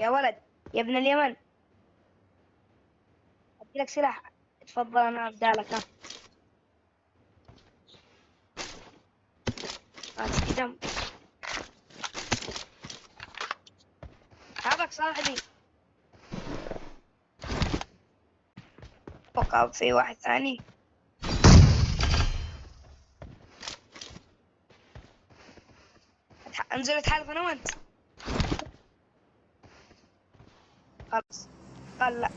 يا ولد يا ابن اليمن. ادي لك سلاح. تفضل أنا ابدالك ها. دم. هذاك صاحبي. أتوقع في واحد ثاني. أنزل اتحالف أنا وأنت. خلاص. قال لا